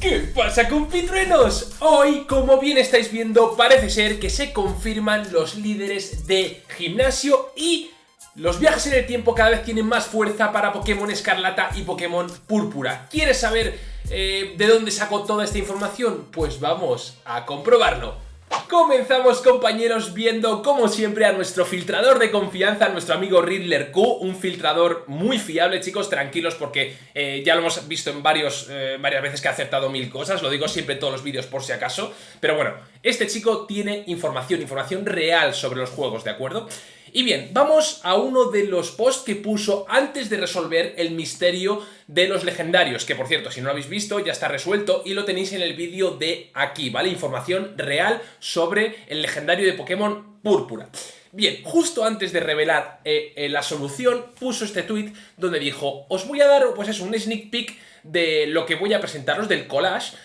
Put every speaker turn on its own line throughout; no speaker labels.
¿Qué pasa compitruenos? Hoy, como bien estáis viendo, parece ser que se confirman los líderes de gimnasio y los viajes en el tiempo cada vez tienen más fuerza para Pokémon Escarlata y Pokémon Púrpura. ¿Quieres saber eh, de dónde sacó toda esta información? Pues vamos a comprobarlo. Comenzamos compañeros viendo como siempre a nuestro filtrador de confianza, nuestro amigo Riddler Q, un filtrador muy fiable chicos, tranquilos porque eh, ya lo hemos visto en varios, eh, varias veces que ha acertado mil cosas, lo digo siempre en todos los vídeos por si acaso, pero bueno, este chico tiene información, información real sobre los juegos, ¿de acuerdo? Y bien, vamos a uno de los posts que puso antes de resolver el misterio de los legendarios, que por cierto, si no lo habéis visto, ya está resuelto y lo tenéis en el vídeo de aquí, ¿vale? Información real sobre el legendario de Pokémon Púrpura. Bien, justo antes de revelar eh, eh, la solución, puso este tweet donde dijo, os voy a dar, pues un sneak peek de lo que voy a presentaros del collage,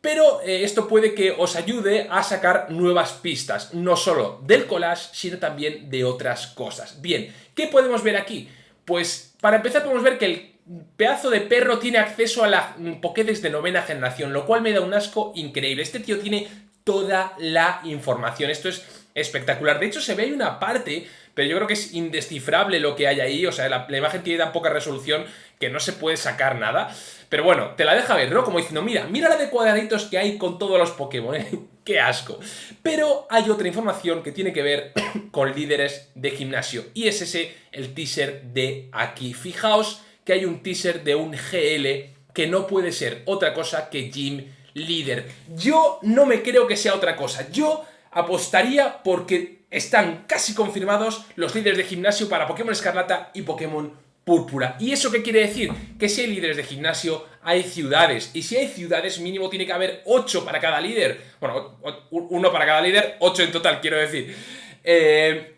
pero eh, esto puede que os ayude a sacar nuevas pistas, no solo del collage, sino también de otras cosas. Bien, ¿qué podemos ver aquí? Pues para empezar podemos ver que el pedazo de perro tiene acceso a la Pokédex de novena generación, lo cual me da un asco increíble. Este tío tiene toda la información, esto es espectacular. De hecho, se ve ahí una parte, pero yo creo que es indescifrable lo que hay ahí, o sea, la, imagen tiene tan poca resolución que no se puede sacar nada. Pero bueno, te la deja ver, ¿no? Como diciendo, mira, mira la de cuadraditos que hay con todos los Pokémon, ¿eh? ¡Qué asco! Pero hay otra información que tiene que ver con líderes de gimnasio. Y es ese, el teaser de aquí. Fijaos que hay un teaser de un GL que no puede ser otra cosa que Gym Leader. Yo no me creo que sea otra cosa. Yo apostaría porque están casi confirmados los líderes de gimnasio para Pokémon Escarlata y Pokémon púrpura. ¿Y eso qué quiere decir? Que si hay líderes de gimnasio, hay ciudades. Y si hay ciudades, mínimo tiene que haber 8 para cada líder. Bueno, uno para cada líder, 8 en total, quiero decir. Eh,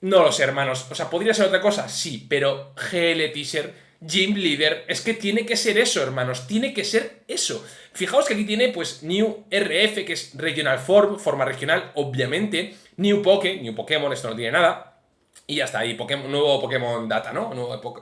no lo sé, hermanos. O sea, ¿podría ser otra cosa? Sí, pero GL Teaser, Gym Leader, es que tiene que ser eso, hermanos. Tiene que ser eso. Fijaos que aquí tiene, pues, New RF, que es Regional Form, forma regional, obviamente. New Poke, New Pokémon, esto no tiene nada. Y ya está, y nuevo Pokémon Data, ¿no?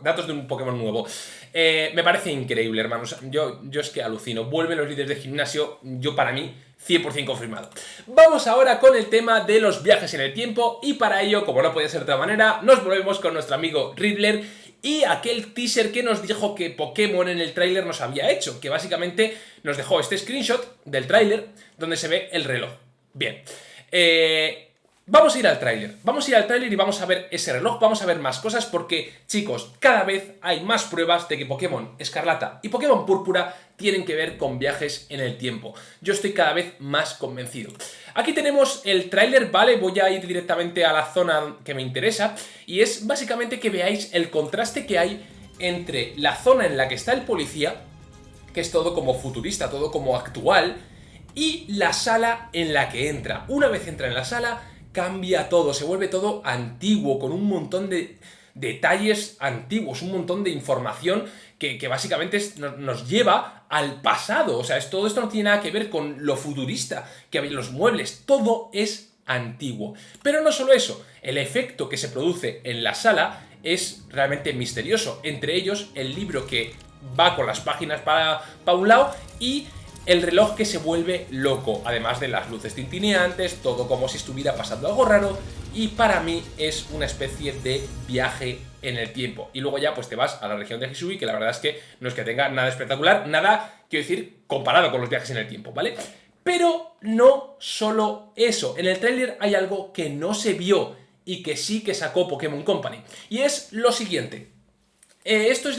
datos de un Pokémon nuevo. Eh, me parece increíble, hermanos. Yo, yo es que alucino. Vuelven los líderes de gimnasio, yo para mí, 100% confirmado. Vamos ahora con el tema de los viajes en el tiempo y para ello, como no podía ser de otra manera, nos volvemos con nuestro amigo Riddler y aquel teaser que nos dijo que Pokémon en el tráiler nos había hecho, que básicamente nos dejó este screenshot del tráiler donde se ve el reloj. Bien, eh, Vamos a ir al tráiler, vamos a ir al tráiler y vamos a ver ese reloj, vamos a ver más cosas porque, chicos, cada vez hay más pruebas de que Pokémon Escarlata y Pokémon Púrpura tienen que ver con viajes en el tiempo. Yo estoy cada vez más convencido. Aquí tenemos el tráiler, ¿vale? Voy a ir directamente a la zona que me interesa y es básicamente que veáis el contraste que hay entre la zona en la que está el policía, que es todo como futurista, todo como actual, y la sala en la que entra. Una vez entra en la sala cambia todo, se vuelve todo antiguo, con un montón de detalles antiguos, un montón de información que, básicamente nos, lleva al pasado. O sea, es, todo esto no tiene nada que ver con lo futurista, que los muebles, todo es antiguo. Pero no solo eso, el efecto que se produce en la sala es realmente misterioso. Entre ellos, el libro que va con las páginas para, para un lado y el reloj que se vuelve loco, además de las luces tintineantes, todo como si estuviera pasando algo raro, y para mí es una especie de viaje en el tiempo. Y luego ya pues te vas a la región de Hisui, que la verdad es que no es que tenga nada espectacular, nada, quiero decir, comparado con los viajes en el tiempo, ¿vale? Pero no solo eso, en el tráiler hay algo que no se vio y que sí que sacó Pokémon Company, y es lo siguiente. Eh, esto es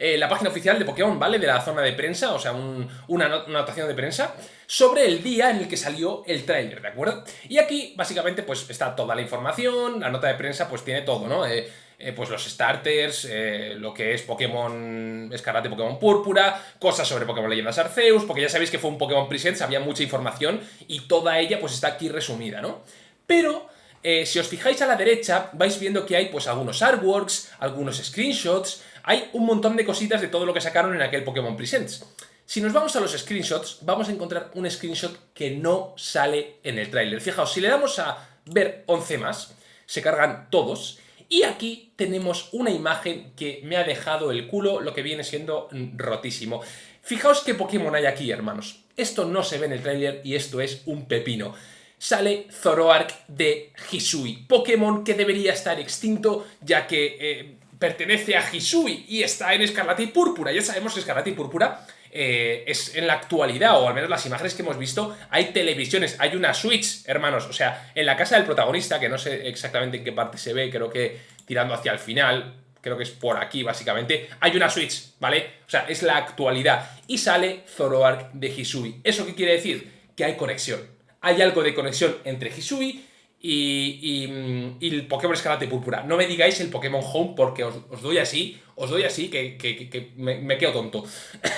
eh, la, página oficial de Pokémon, ¿vale? De la zona de prensa, o sea, una, anotación de prensa sobre el día en el que salió el tráiler, ¿de acuerdo? Y aquí, básicamente, pues está toda la información, la nota de prensa pues tiene todo, ¿no? Eh, pues los starters, lo que es Pokémon Escarlate, Pokémon Púrpura, cosas sobre Pokémon Leyendas Arceus, porque ya sabéis que fue un Pokémon Presents, había mucha información y toda ella pues está aquí resumida, ¿no? Pero eh, si os fijáis a la derecha, vais viendo que hay pues algunos artworks, algunos screenshots, hay un montón de cositas de todo lo que sacaron en aquel Pokémon Presents. Si nos vamos a los screenshots, vamos a encontrar un screenshot que no sale en el tráiler. Fijaos, si le damos a ver 11 más, se cargan todos, y aquí tenemos una imagen que me ha dejado el culo, lo que viene siendo rotísimo. Fijaos qué Pokémon hay aquí, hermanos. Esto no se ve en el trailer y esto es un pepino. Sale Zoroark de Hisui, Pokémon que debería estar extinto ya que eh, pertenece a Hisui y está en Escarlata y Púrpura. Ya sabemos que Escarlata y Púrpura eh, es en la actualidad, o al menos las imágenes que hemos visto, hay televisiones, hay una Switch, hermanos, o sea, en la casa del protagonista, que no sé exactamente en qué parte se ve, creo que tirando hacia el final, creo que es por aquí básicamente, hay una Switch, ¿vale? O sea, es la actualidad, y sale Zoroark de Hisui. ¿Eso qué quiere decir? Que hay conexión. Hay algo de conexión entre Hisui y, el Pokémon Escarlata y Púrpura. No me digáis el Pokémon Home porque os, doy así, os doy así que, me, quedo tonto.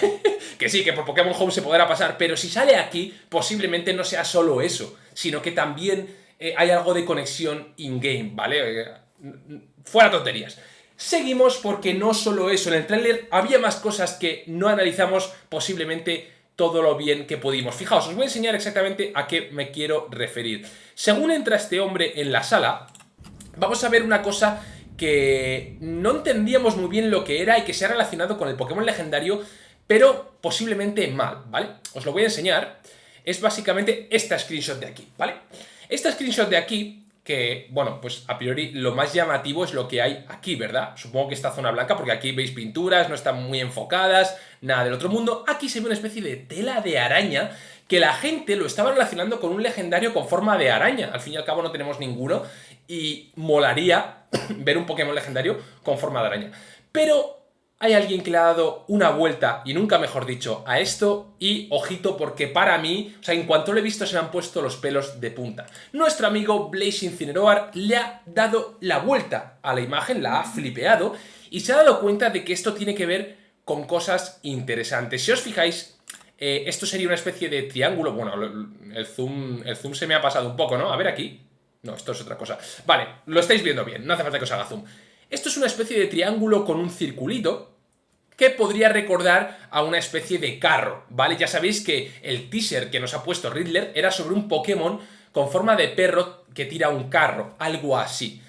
que sí, que por Pokémon Home se podrá pasar, pero si sale aquí, posiblemente no sea solo eso, sino que también eh, hay algo de conexión in-game, ¿vale? Eh, fuera tonterías. Seguimos porque no solo eso, en el tráiler había más cosas que no analizamos posiblemente todo lo bien que pudimos. Fijaos, os voy a enseñar exactamente a qué me quiero referir. Según entra este hombre en la sala, vamos a ver una cosa que no entendíamos muy bien lo que era y que se ha relacionado con el Pokémon legendario, pero posiblemente mal, ¿vale? Os lo voy a enseñar. Es básicamente esta screenshot de aquí, ¿vale? Esta screenshot de aquí que, bueno, pues a priori lo más llamativo es lo que hay aquí, ¿verdad? Supongo que esta zona blanca, porque aquí veis pinturas, no están muy enfocadas, nada del otro mundo. Aquí se ve una especie de tela de araña que la gente lo estaba relacionando con un legendario con forma de araña. Al fin y al cabo no tenemos ninguno y molaría ver un Pokémon legendario con forma de araña. Pero hay alguien que le ha dado una vuelta, y nunca mejor dicho, a esto, y ojito porque para mí, o sea, en cuanto lo he visto se me han puesto los pelos de punta. Nuestro amigo Blaze Incineroar le ha dado la vuelta a la imagen, la ha flipeado, y se ha dado cuenta de que esto tiene que ver con cosas interesantes. Si os fijáis, eh, esto sería una especie de triángulo, bueno, el zoom, el zoom se me ha pasado un poco, ¿no? A ver aquí. No, esto es otra cosa. Vale, lo estáis viendo bien, no hace falta que os haga zoom. Esto es una especie de triángulo con un circulito, podría recordar a una especie de carro, ¿vale? Ya sabéis que el teaser que nos ha puesto Riddler era sobre un Pokémon con forma de perro que tira un carro, algo así.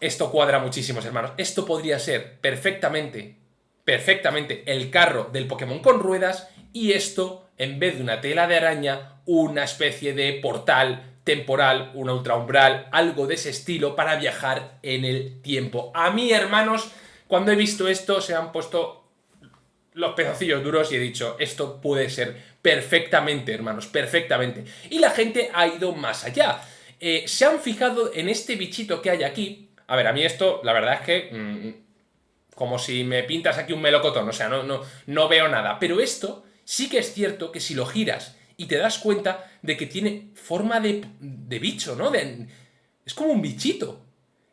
esto cuadra muchísimos, hermanos. Esto podría ser perfectamente, perfectamente el carro del Pokémon con ruedas y esto, en vez de una tela de araña, una especie de portal temporal, una ultraumbral, algo de ese estilo para viajar en el tiempo. A mí, hermanos, cuando he visto esto se han puesto los pedacillos duros y he dicho, esto puede ser perfectamente, hermanos, perfectamente. Y la gente ha ido más allá. Eh, se han fijado en este bichito que hay aquí. A ver, a mí esto, la verdad es que... Mm, como si me pintas aquí un melocotón, o sea, no, no, no veo nada. Pero esto sí que es cierto que si lo giras y te das cuenta de que tiene forma de, de bicho, ¿no? Es como un bichito.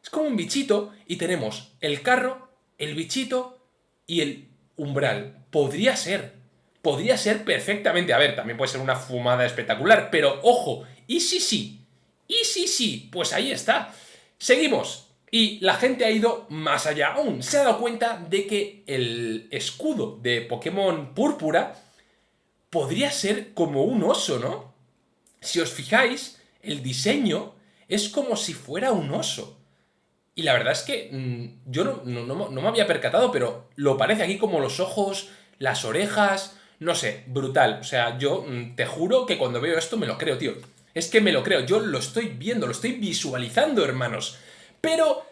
Es como un bichito y tenemos el carro el bichito y el umbral. Podría ser. Podría ser perfectamente. A ver, también puede ser una fumada espectacular, pero ojo, ¿y si sí? ¿Y si sí? Pues ahí está. Seguimos. Y la gente ha ido más allá aún. Se ha dado cuenta de que el escudo de Pokémon Púrpura podría ser como un oso, ¿no? Si os fijáis, el diseño es como si fuera un oso. Y la verdad es que mm, yo no, no, me había percatado, pero lo parece aquí como los ojos, las orejas, no sé, brutal. O sea, yo mm, te juro que cuando veo esto me lo creo, tío. Es que me lo creo, yo lo estoy viendo, lo estoy visualizando, hermanos. Pero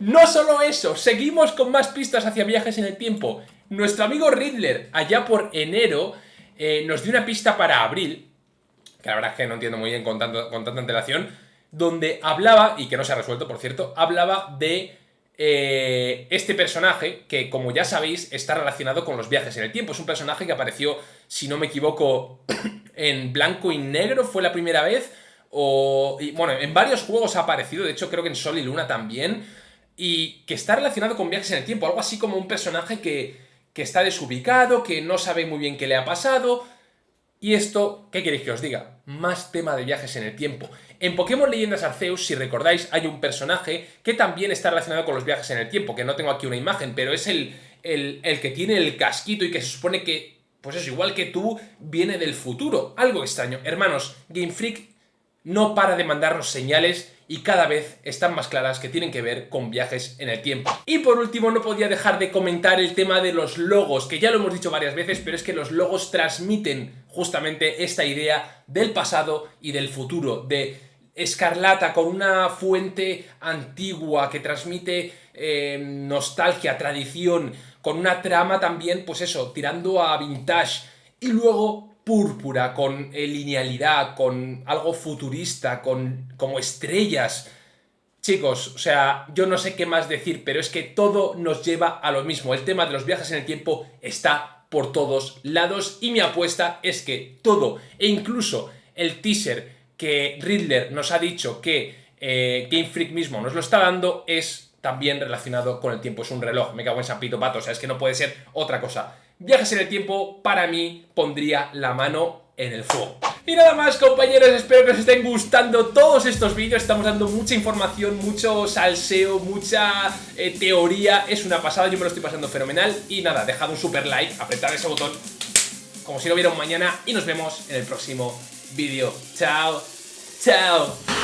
no solo eso, seguimos con más pistas hacia viajes en el tiempo. Nuestro amigo Riddler, allá por enero, eh, nos dio una pista para abril, que la verdad es que no entiendo muy bien con, con tanta antelación, donde hablaba, y que no se ha resuelto por cierto, hablaba de eh, este personaje que, como ya sabéis, está relacionado con los viajes en el tiempo. Es un personaje que apareció, si no me equivoco, en blanco y negro, fue la primera vez, o... Bueno, en varios juegos ha aparecido, de hecho creo que en Sol y Luna también, y que está relacionado con viajes en el tiempo, algo así como un personaje que, que está desubicado, que no sabe muy bien qué le ha pasado, y esto, ¿qué queréis que os diga? Más tema de viajes en el tiempo. En Pokémon Leyendas Arceus, si recordáis, hay un personaje que también está relacionado con los viajes en el tiempo, que no tengo aquí una imagen, pero es el, el, que tiene el casquito y que se supone que, pues es igual que tú, viene del futuro. Algo extraño. Hermanos, Game Freak no para de mandarnos señales y cada vez están más claras que tienen que ver con viajes en el tiempo. Y por último no podía dejar de comentar el tema de los logos, que ya lo hemos dicho varias veces, pero es que los logos transmiten justamente esta idea del pasado y del futuro, de escarlata con una fuente antigua que transmite eh, nostalgia, tradición, con una trama también, pues eso, tirando a vintage, y luego púrpura, con eh, linealidad, con algo futurista, con como estrellas. Chicos, o sea, yo no sé qué más decir, pero es que todo nos lleva a lo mismo. El tema de los viajes en el tiempo está por todos lados y mi apuesta es que todo, e incluso el teaser que Riddler nos ha dicho que eh, Game Freak mismo nos lo está dando, es también relacionado con el tiempo. Es un reloj, me cago en San Pito Pato, o sea, es que no puede ser otra cosa. Viajes en el tiempo, para mí, pondría la mano en el fuego. Y nada más compañeros, espero que os estén gustando todos estos vídeos, estamos dando mucha información, mucho salseo, mucha eh, teoría, es una pasada, yo me lo estoy pasando fenomenal y nada, dejad un super like, apretad ese botón como si hubiera un mañana y nos vemos en el próximo vídeo. Chao, chao.